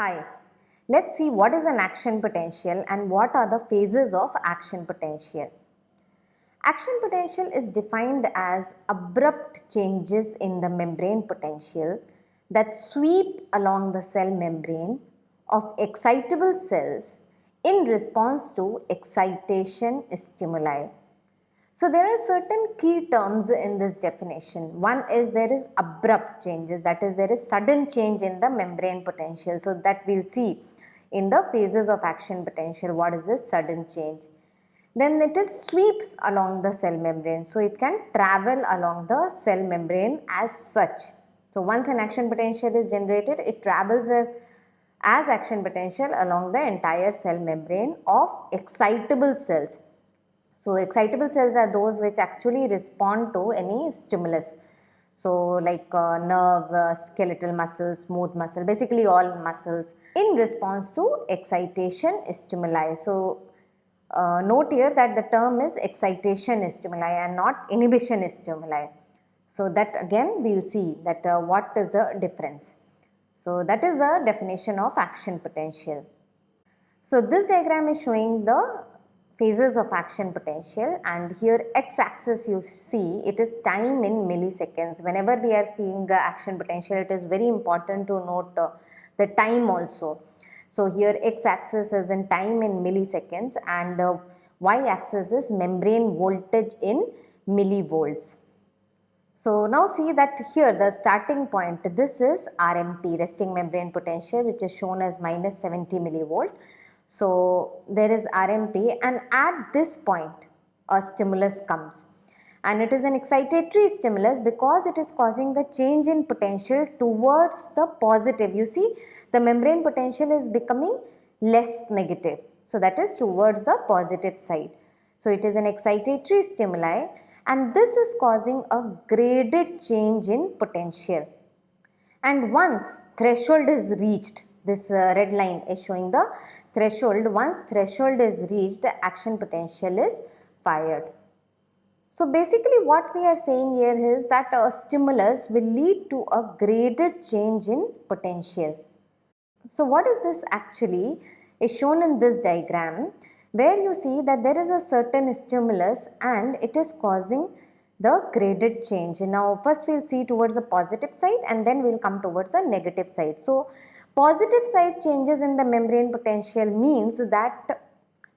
Hi, let's see what is an action potential and what are the phases of action potential. Action potential is defined as abrupt changes in the membrane potential that sweep along the cell membrane of excitable cells in response to excitation stimuli. So there are certain key terms in this definition. One is there is abrupt changes that is there is sudden change in the membrane potential. So that we'll see in the phases of action potential what is this sudden change. Then it is sweeps along the cell membrane. So it can travel along the cell membrane as such. So once an action potential is generated it travels as action potential along the entire cell membrane of excitable cells. So excitable cells are those which actually respond to any stimulus. So like uh, nerve, uh, skeletal muscle, smooth muscle, basically all muscles in response to excitation stimuli. So uh, note here that the term is excitation stimuli and not inhibition stimuli. So that again we will see that uh, what is the difference. So that is the definition of action potential. So this diagram is showing the phases of action potential and here x-axis you see it is time in milliseconds. Whenever we are seeing the action potential it is very important to note uh, the time also. So here x-axis is in time in milliseconds and uh, y-axis is membrane voltage in millivolts. So now see that here the starting point this is RMP resting membrane potential which is shown as minus 70 millivolt so there is RMP and at this point a stimulus comes and it is an excitatory stimulus because it is causing the change in potential towards the positive. You see the membrane potential is becoming less negative. So that is towards the positive side. So it is an excitatory stimuli and this is causing a graded change in potential. And once threshold is reached, this uh, red line is showing the threshold. Once threshold is reached, action potential is fired. So basically what we are saying here is that a stimulus will lead to a graded change in potential. So what is this actually is shown in this diagram where you see that there is a certain stimulus and it is causing the graded change. Now first we will see towards the positive side and then we will come towards the negative side. So Positive side changes in the membrane potential means that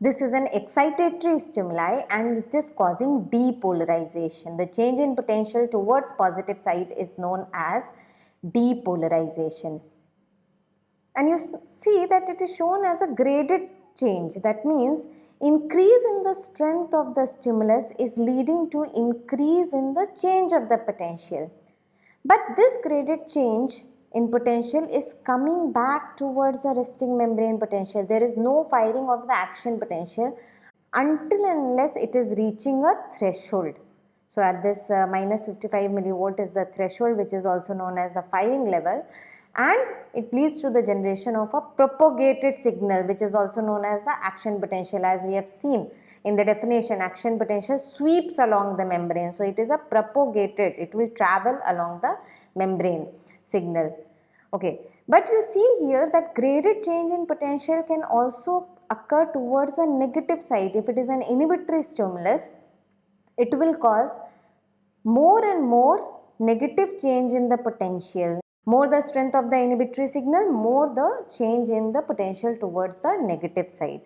this is an excitatory stimuli and it is causing depolarization. The change in potential towards positive side is known as depolarization. And you see that it is shown as a graded change. That means increase in the strength of the stimulus is leading to increase in the change of the potential. But this graded change in potential is coming back towards the resting membrane potential. There is no firing of the action potential until unless it is reaching a threshold. So at this uh, minus 55 millivolt is the threshold which is also known as the firing level and it leads to the generation of a propagated signal which is also known as the action potential as we have seen in the definition action potential sweeps along the membrane. So it is a propagated, it will travel along the membrane signal. Okay, but you see here that graded change in potential can also occur towards a negative side. If it is an inhibitory stimulus, it will cause more and more negative change in the potential. More the strength of the inhibitory signal, more the change in the potential towards the negative side.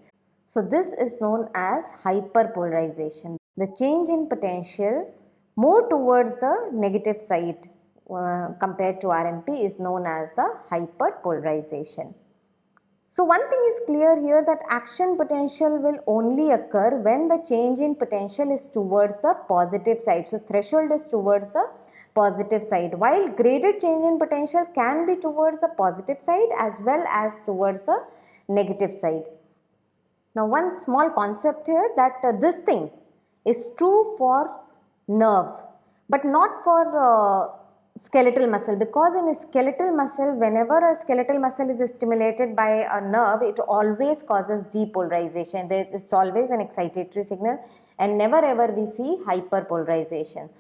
So this is known as hyperpolarization. The change in potential more towards the negative side uh, compared to RMP is known as the hyperpolarization. So one thing is clear here that action potential will only occur when the change in potential is towards the positive side. So threshold is towards the positive side while graded change in potential can be towards the positive side as well as towards the negative side. Now one small concept here that uh, this thing is true for nerve but not for uh, skeletal muscle because in a skeletal muscle whenever a skeletal muscle is stimulated by a nerve it always causes depolarization. It's always an excitatory signal and never ever we see hyperpolarization.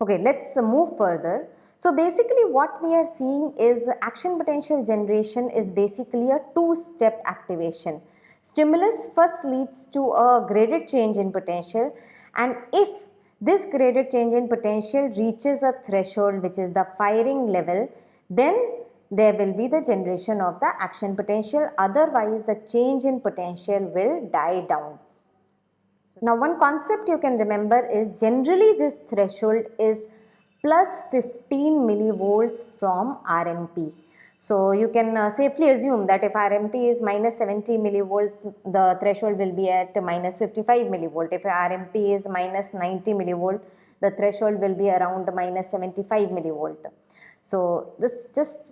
Okay let's move further. So basically what we are seeing is action potential generation is basically a two-step activation. Stimulus first leads to a graded change in potential and if this graded change in potential reaches a threshold which is the firing level then there will be the generation of the action potential otherwise the change in potential will die down. Now one concept you can remember is generally this threshold is plus 15 millivolts from RMP. So you can uh, safely assume that if RMP is minus 70 millivolts, the threshold will be at minus 55 millivolt. If RMP is minus 90 millivolt, the threshold will be around minus 75 millivolt. So this just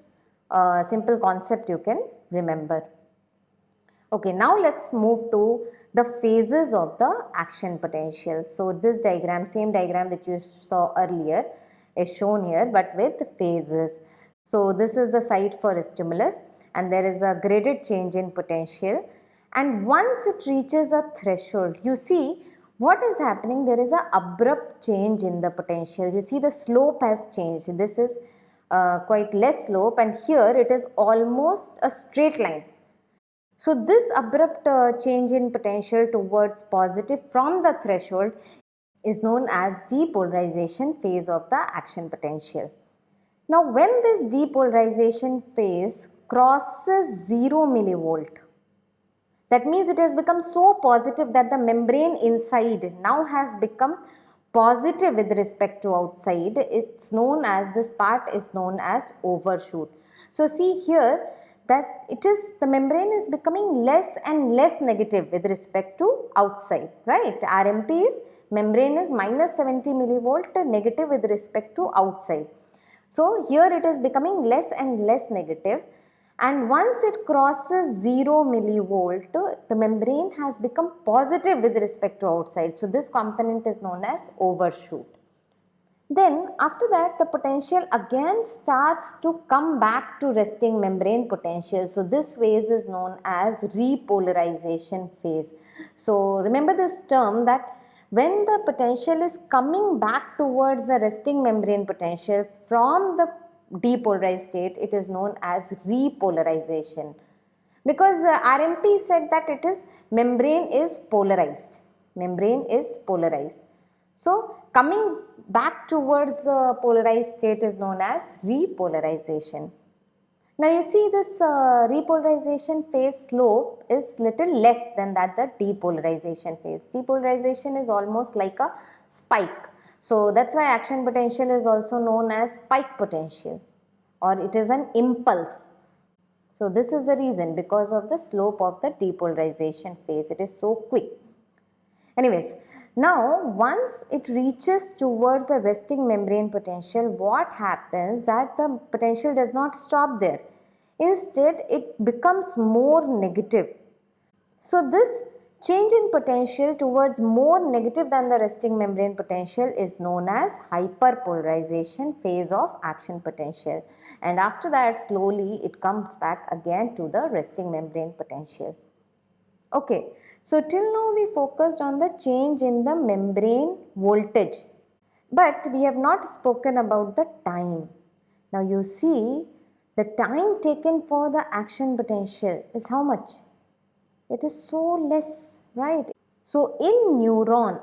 a simple concept you can remember. Okay, now let's move to the phases of the action potential. So this diagram, same diagram which you saw earlier is shown here but with phases. So this is the site for a stimulus and there is a graded change in potential. And once it reaches a threshold you see what is happening. There is a abrupt change in the potential. You see the slope has changed. This is uh, quite less slope and here it is almost a straight line. So this abrupt uh, change in potential towards positive from the threshold is known as depolarization phase of the action potential. Now when this depolarization phase crosses 0 millivolt, that means it has become so positive that the membrane inside now has become positive with respect to outside. It's known as, this part is known as overshoot. So see here that it is, the membrane is becoming less and less negative with respect to outside, right? RMP is, membrane is minus 70 millivolt negative with respect to outside. So here it is becoming less and less negative and once it crosses 0 millivolt the membrane has become positive with respect to outside. So this component is known as overshoot. Then after that the potential again starts to come back to resting membrane potential. So this phase is known as repolarization phase. So remember this term that when the potential is coming back towards the resting membrane potential from the depolarized state, it is known as repolarization. Because uh, RMP said that it is membrane is polarized. Membrane is polarized. So coming back towards the polarized state is known as repolarization. Now you see this uh, repolarization phase slope is little less than that the depolarization phase. Depolarization is almost like a spike. So that's why action potential is also known as spike potential or it is an impulse. So this is the reason because of the slope of the depolarization phase. It is so quick. Anyways, now once it reaches towards the resting membrane potential, what happens that the potential does not stop there. Instead, it becomes more negative. So this change in potential towards more negative than the resting membrane potential is known as hyperpolarization phase of action potential. And after that slowly it comes back again to the resting membrane potential. Okay. So till now we focused on the change in the membrane voltage but we have not spoken about the time. Now you see the time taken for the action potential is how much? It is so less, right? So in neuron,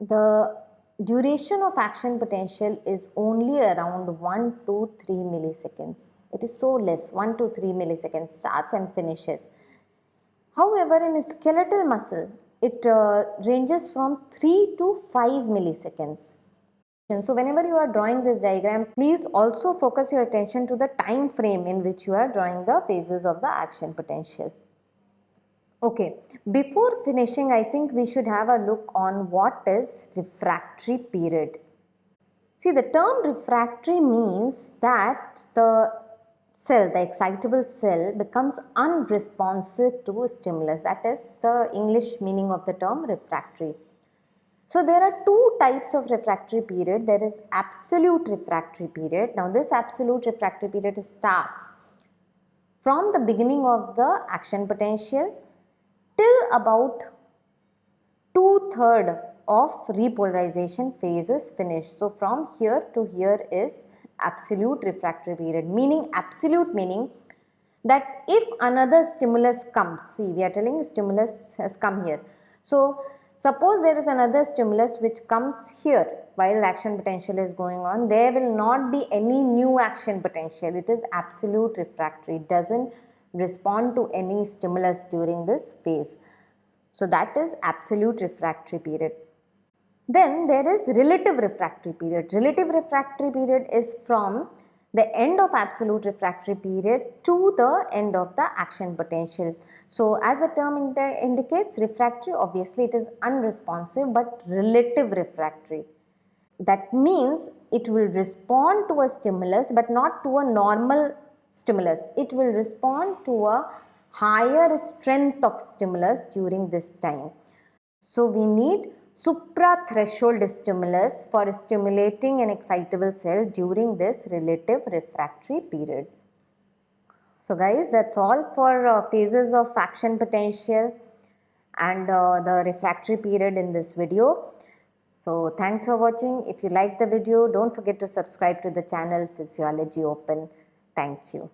the duration of action potential is only around 1 to 3 milliseconds. It is so less, 1 to 3 milliseconds starts and finishes. However, in skeletal muscle, it uh, ranges from 3 to 5 milliseconds. So whenever you are drawing this diagram, please also focus your attention to the time frame in which you are drawing the phases of the action potential. Okay, before finishing, I think we should have a look on what is refractory period. See, the term refractory means that the cell, the excitable cell becomes unresponsive to a stimulus. That is the English meaning of the term refractory. So there are two types of refractory period. There is absolute refractory period. Now this absolute refractory period starts from the beginning of the action potential till about two-third of repolarization phase is finished. So from here to here is absolute refractory period meaning absolute meaning that if another stimulus comes see we are telling stimulus has come here. So suppose there is another stimulus which comes here while action potential is going on there will not be any new action potential. It is absolute refractory it doesn't respond to any stimulus during this phase. So that is absolute refractory period then there is relative refractory period. Relative refractory period is from the end of absolute refractory period to the end of the action potential. So as the term indi indicates refractory obviously it is unresponsive but relative refractory. That means it will respond to a stimulus but not to a normal stimulus. It will respond to a higher strength of stimulus during this time. So we need suprathreshold stimulus for stimulating an excitable cell during this relative refractory period. So guys that's all for uh, phases of action potential and uh, the refractory period in this video. So thanks for watching. If you like the video don't forget to subscribe to the channel Physiology Open. Thank you.